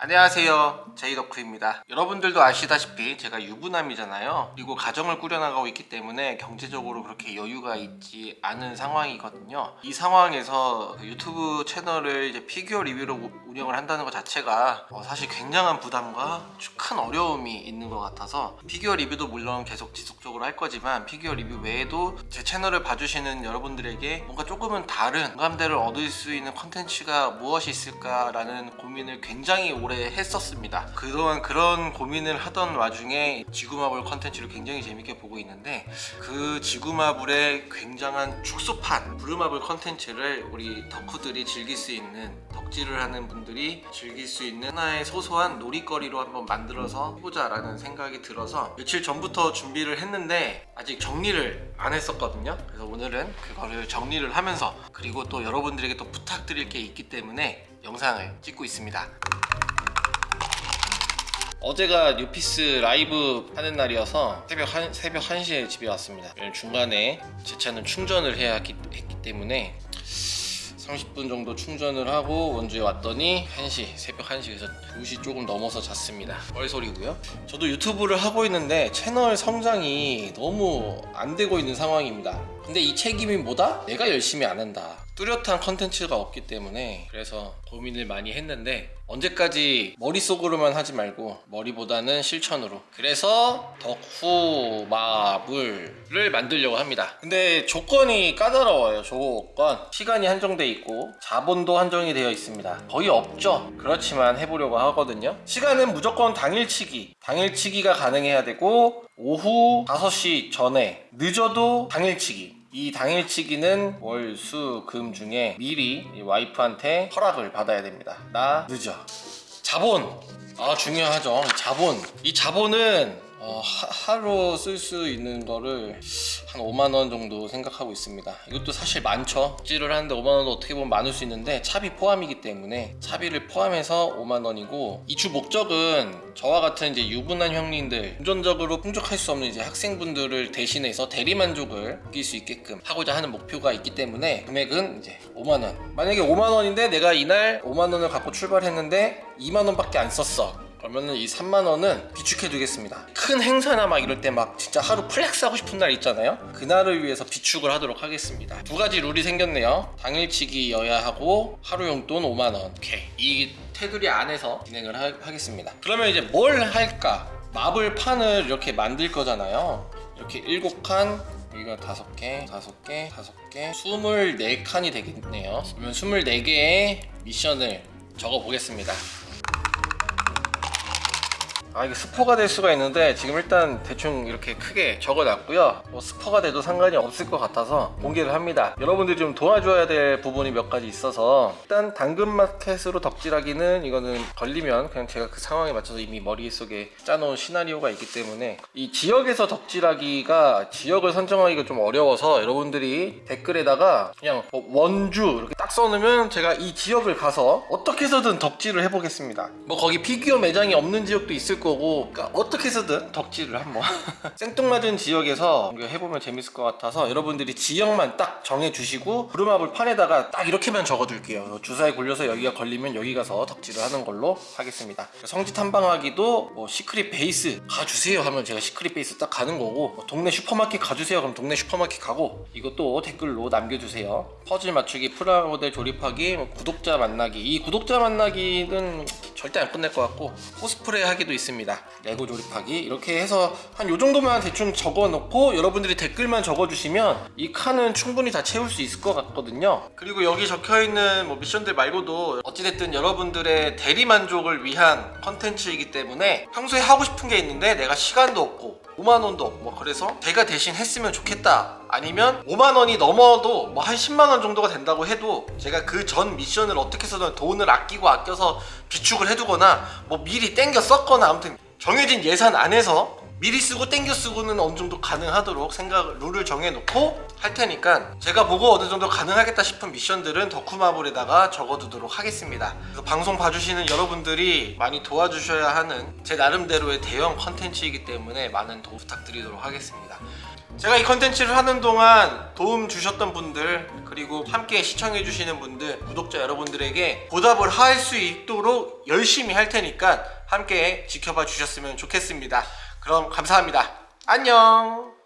안녕하세요 제이덕후입니다. 여러분들도 아시다시피 제가 유부남이잖아요. 그리고 가정을 꾸려나가고 있기 때문에 경제적으로 그렇게 여유가 있지 않은 상황이거든요. 이 상황에서 유튜브 채널을 이제 피규어 리뷰로 운영을 한다는 것 자체가 어, 사실 굉장한 부담과 큰 어려움이 있는 것 같아서 피규어 리뷰도 물론 계속 지속적으로 할 거지만 피규어 리뷰 외에도 제 채널을 봐주시는 여러분들에게 뭔가 조금은 다른 공감대를 얻을 수 있는 컨텐츠가 무엇이 있을까라는 고민을 굉장히 오래 했었습니다 그동안 그런 고민을 하던 와중에 지구마블 컨텐츠를 굉장히 재밌게 보고 있는데 그 지구마블의 굉장한 축소판 브루마블 컨텐츠를 우리 덕후들이 즐길 수 있는 덕질을 하는 분들이 즐길 수 있는 하나의 소소한 놀이거리로 한번 만들어서 해보자 라는 생각이 들어서 며칠 전부터 준비를 했는데 아직 정리를 안 했었거든요. 그래서 오늘은 그거를 정리를 하면서 그리고 또 여러분들에게 또 부탁드릴 게 있기 때문에 영상을 찍고 있습니다 어제가 뉴피스 라이브 하는 날이어서 새벽 한 새벽 1시에 집에 왔습니다. 중간에 제 차는 충전을 해야 했기, 했기 때문에 30분 정도 충전을 하고 원주에 왔더니 1시 새벽 1시 그래서 2시 조금 넘어서 잤습니다. 뻘소리고요? 저도 유튜브를 하고 있는데 채널 성장이 너무 안 되고 있는 상황입니다 근데 이 책임이 뭐다? 내가 열심히 안 한다. 뚜렷한 컨텐츠가 없기 때문에 그래서 고민을 많이 했는데 언제까지 머릿속으로만 하지 말고 머리보다는 실천으로. 그래서 덕후 마블을 만들려고 합니다. 근데 조건이 까다로워요 조건. 시간이 한정돼 있고 자본도 한정이 되어 있습니다. 거의 없죠. 그렇지만 해보려고 하거든요. 시간은 무조건 당일치기. 당일치기가 가능해야 되고 오후 5시 전에 늦어도 당일치기 이 당일치기는 월, 수, 금 중에 미리 이 와이프한테 허락을 받아야 됩니다. 나 늦어. 자본. 아 중요하죠. 이 자본. 이 자본은 어, 하, 하루 쓸 수 있는 거를 한 5만원 정도 생각하고 있습니다. 이것도 사실 많죠. 찌를 하는데 5만원도 어떻게 보면 많을 수 있는데 차비 포함이기 때문에 차비를 포함해서 5만원이고 이주 목적은 저와 같은 이제 유부남 형님들 금전적으로 풍족할 수 없는 이제 학생분들을 대신해서 대리만족을 느낄 수 있게끔 하고자 하는 목표가 있기 때문에 금액은 이제 5만원. 만약에 5만원인데 내가 이날 5만원을 갖고 출발했는데 2만원밖에 안 썼어 그러면은 이 3만원은 비축해 두겠습니다. 큰 행사나 막 이럴 때 막 진짜 하루 flex 하고 싶은 날 있잖아요? 그날을 위해서 비축을 하도록 하겠습니다. 두 가지 룰이 생겼네요. 당일치기여야 하고 하루 용돈 5만원. 오케이. 이 테두리 안에서 진행을 하, 겠습니다. 그러면 이제 뭘 할까? 마블 판을 이렇게 만들 거잖아요. 이렇게 7칸 여기가 다섯 개, 다섯 개, 다섯 개, 24칸이 되겠네요. 그러면 24개의 미션을 적어 보겠습니다. 아 이게 스포가 될 수가 있는데 지금 일단 대충 이렇게 크게 적어놨고요. 뭐 스포가 돼도 상관이 없을 것 같아서 공개를 합니다. 여러분들이 좀 도와줘야 될 부분이 몇 가지 있어서 일단 당근마켓으로 덕질하기는 이거는 걸리면 그냥 제가 그 상황에 맞춰서 이미 머릿속에 짜놓은 시나리오가 있기 때문에 이 지역에서 덕질하기가 지역을 선정하기가 좀 어려워서 여러분들이 댓글에다가 그냥 뭐 원주 이렇게 딱 써놓으면 제가 이 지역을 가서 어떻게 해서든 덕질을 해보겠습니다. 뭐 거기 피규어 매장이 없는 지역도 있을 거고 그러니까 어떻게 해서든 덕질을 한번 생뚱맞은 지역에서 해보면 재밌을 것 같아서 여러분들이 지역만 딱 정해주시고 브루마블 판에다가 딱 이렇게만 적어둘게요. 주사위 굴려서 여기가 걸리면 여기 가서 덕질을 하는 걸로 하겠습니다. 성지 탐방하기도 뭐 Secret Base 가주세요 하면 제가 Secret Base 딱 가는 거고 뭐 동네 슈퍼마켓 가주세요. 그럼 동네 슈퍼마켓 가고 이것도 댓글로 남겨주세요. 퍼즐 맞추기 프라모델 조립하기 뭐 구독자 만나기. 이 구독자 만나기는 절대 안 끝낼 것 같고 코스프레 하기도 있습니다. 레고 조립하기 이렇게 해서 한 요 정도만 대충 적어 놓고 여러분들이 댓글만 적어 주시면 이 칸은 충분히 다 채울 수 있을 것 같거든요. 그리고 여기 적혀 있는 뭐 미션들 말고도 어찌됐든 여러분들의 대리 만족을 위한 컨텐츠이기 때문에 평소에 하고 싶은 게 있는데 내가 시간도 없고 5만원도 없고 뭐 그래서 제가 대신 했으면 좋겠다. 아니면 5만원이 넘어도 뭐 한 10만원 정도가 된다고 해도 제가 그 전 미션을 어떻게 해서든 돈을 아끼고 아껴서 비 축을 해두거나 뭐 미리 땡겨 썼거나 아무튼 정해진 예산 안에서 미리 쓰고 땡겨 쓰고는 어느 정도 가능하도록 생각 룰을 정해놓고 할 테니까 제가 보고 어느 정도 가능하겠다 싶은 미션들은 덕후마블에다가 적어두도록 하겠습니다. 그래서 방송 봐주시는 여러분들이 많이 도와주셔야 하는 제 나름대로의 대형 컨텐츠이기 때문에 많은 도움 부탁드리도록 하겠습니다 제가 이 컨텐츠를 하는 동안 도움 주셨던 분들 그리고 함께 시청해 주시는 분들 구독자 여러분들에게 보답을 할 수 있도록 열심히 할 테니까 함께 지켜봐 주셨으면 좋겠습니다. 그럼 감사합니다. 안녕